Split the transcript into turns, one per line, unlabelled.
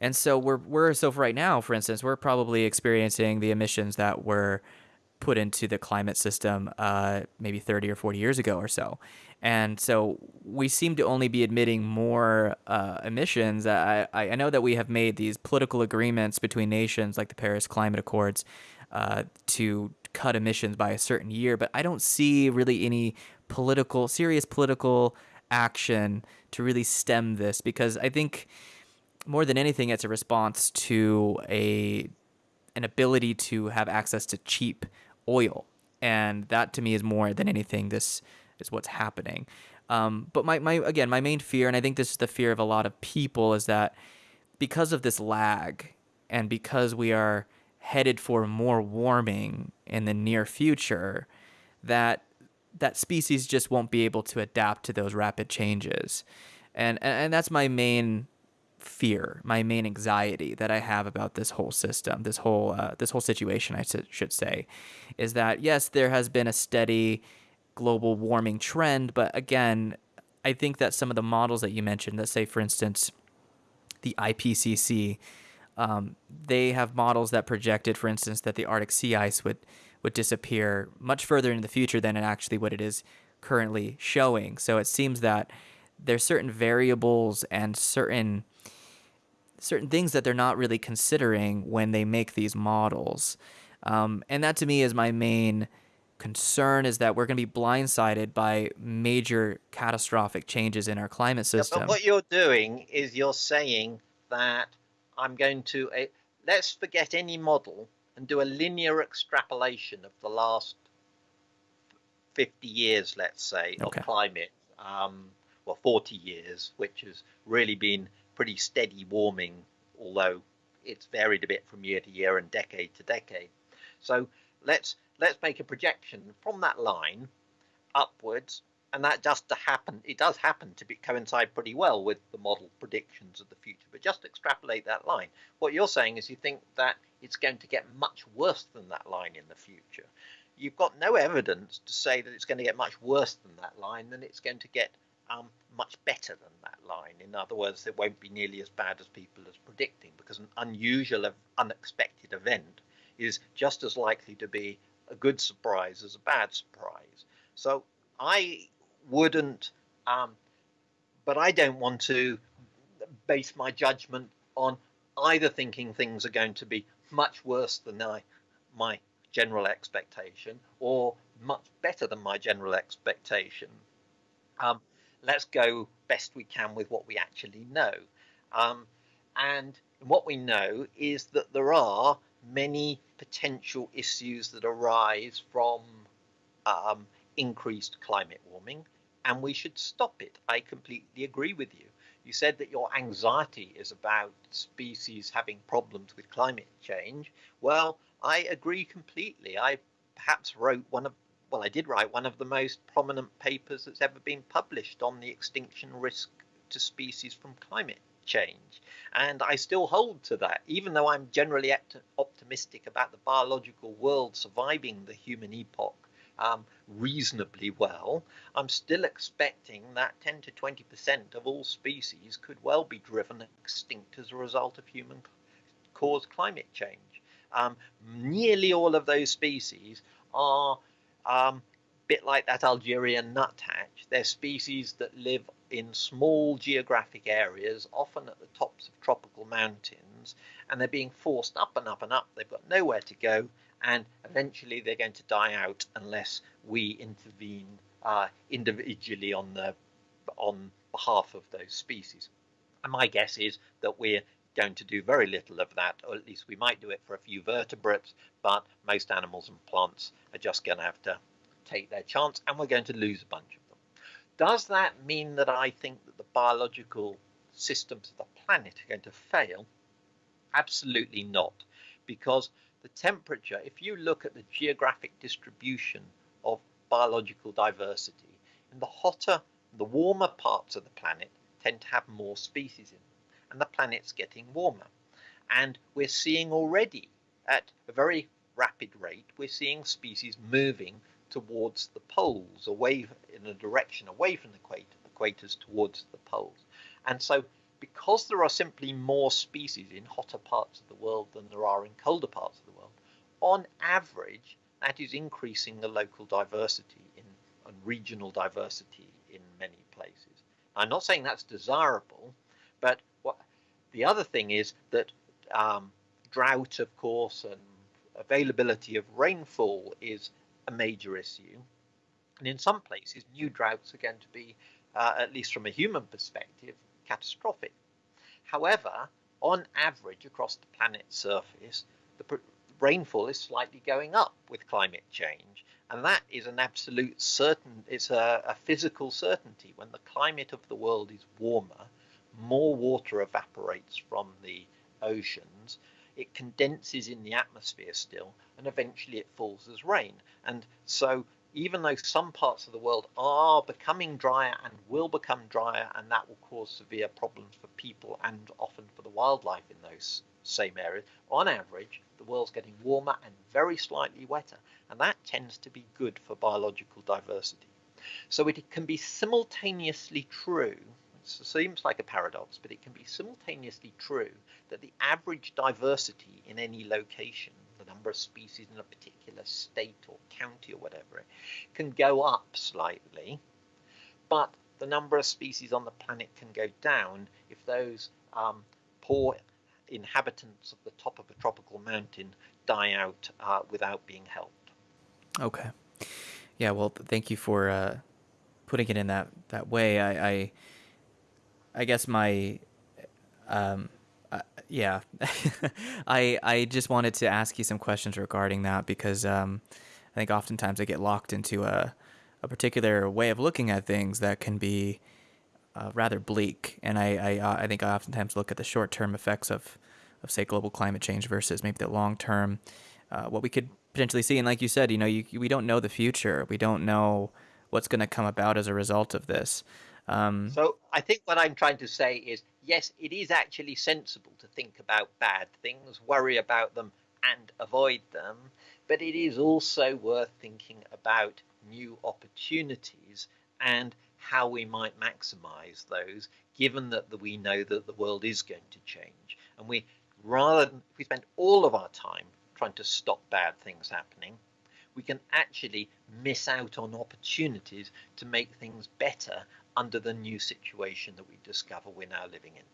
And so we're we're so for right now, for instance, we're probably experiencing the emissions that were put into the climate system uh, maybe 30 or 40 years ago or so. And so we seem to only be admitting more uh, emissions. I, I know that we have made these political agreements between nations like the Paris Climate Accords uh, to cut emissions by a certain year, but I don't see really any political, serious political action to really stem this because I think more than anything, it's a response to a an ability to have access to cheap oil, and that to me is more than anything. This is what's happening. Um, but my, my again, my main fear, and I think this is the fear of a lot of people, is that because of this lag, and because we are headed for more warming in the near future, that that species just won't be able to adapt to those rapid changes. And, and that's my main fear, my main anxiety that I have about this whole system, this whole uh, this whole situation, I should say, is that yes, there has been a steady global warming trend, but again, I think that some of the models that you mentioned, let's say for instance, the IPCC, um, they have models that projected, for instance, that the Arctic sea ice would would disappear much further into the future than it actually what it is currently showing. So it seems that there's certain variables and certain certain things that they're not really considering when they make these models. Um, and that to me is my main concern is that we're going to be blindsided by major catastrophic changes in our climate system.
Yeah, but what you're doing is you're saying that I'm going to uh, let's forget any model and do a linear extrapolation of the last 50 years, let's say, okay. of climate. Um, well, 40 years, which has really been pretty steady warming, although it's varied a bit from year to year and decade to decade. So let's let's make a projection from that line upwards, and that just to happen. It does happen to be, coincide pretty well with the model predictions of the future. But just extrapolate that line. What you're saying is you think that it's going to get much worse than that line in the future. You've got no evidence to say that it's going to get much worse than that line, than it's going to get um, much better than that line. In other words, it won't be nearly as bad as people are predicting because an unusual, unexpected event is just as likely to be a good surprise as a bad surprise. So I wouldn't, um, but I don't want to base my judgment on either thinking things are going to be much worse than I, my general expectation or much better than my general expectation. Um, let's go best we can with what we actually know. Um, and what we know is that there are many potential issues that arise from um, increased climate warming, and we should stop it. I completely agree with you. You said that your anxiety is about species having problems with climate change. Well, I agree completely. I perhaps wrote one of well, I did write one of the most prominent papers that's ever been published on the extinction risk to species from climate change. And I still hold to that, even though I'm generally optimistic about the biological world surviving the human epoch um, reasonably well. I'm still expecting that 10 to 20% of all species could well be driven extinct as a result of human caused climate change. Um, nearly all of those species are um, bit like that Algerian nuthatch. They're species that live in small geographic areas, often at the tops of tropical mountains, and they're being forced up and up and up. They've got nowhere to go, and eventually they're going to die out unless we intervene uh, individually on the on behalf of those species. And my guess is that we're going to do very little of that, or at least we might do it for a few vertebrates, but most animals and plants are just going to have to take their chance, and we're going to lose a bunch of them. Does that mean that I think that the biological systems of the planet are going to fail? Absolutely not, because the temperature, if you look at the geographic distribution of biological diversity, in the hotter, the warmer parts of the planet tend to have more species in them, and the planet's getting warmer. And we're seeing already at a very rapid rate, we're seeing species moving towards the poles, away in a direction away from the equator, equators towards the poles. And so because there are simply more species in hotter parts of the world than there are in colder parts of the world, on average, that is increasing the local diversity in, and regional diversity in many places. I'm not saying that's desirable, but the other thing is that um, drought, of course, and availability of rainfall is a major issue. And in some places, new droughts are going to be, uh, at least from a human perspective, catastrophic. However, on average across the planet's surface, the rainfall is slightly going up with climate change. And that is an absolute certain, it's a, a physical certainty. When the climate of the world is warmer, more water evaporates from the oceans, it condenses in the atmosphere still, and eventually it falls as rain. And so even though some parts of the world are becoming drier and will become drier, and that will cause severe problems for people and often for the wildlife in those same areas, on average, the world's getting warmer and very slightly wetter, and that tends to be good for biological diversity. So it can be simultaneously true, seems like a paradox, but it can be simultaneously true that the average diversity in any location the number of species in a particular state or county or whatever can go up slightly, but the number of species on the planet can go down if those um, poor inhabitants of the top of a tropical mountain die out uh, without being helped.
Okay. Yeah. Well, thank you for uh, putting it in that that way. I I, I guess my um, uh, yeah, I I just wanted to ask you some questions regarding that because um, I think oftentimes I get locked into a a particular way of looking at things that can be uh, rather bleak, and I I, uh, I think I oftentimes look at the short term effects of of say global climate change versus maybe the long term uh, what we could potentially see. And like you said, you know, you, we don't know the future. We don't know what's going to come about as a result of this.
Um, so I think what I'm trying to say is yes, it is actually sensible to think about bad things, worry about them, and avoid them, but it is also worth thinking about new opportunities and how we might maximize those, given that we know that the world is going to change. And we rather than if we spend all of our time trying to stop bad things happening, we can actually miss out on opportunities to make things better under the new situation that we discover we're now living in.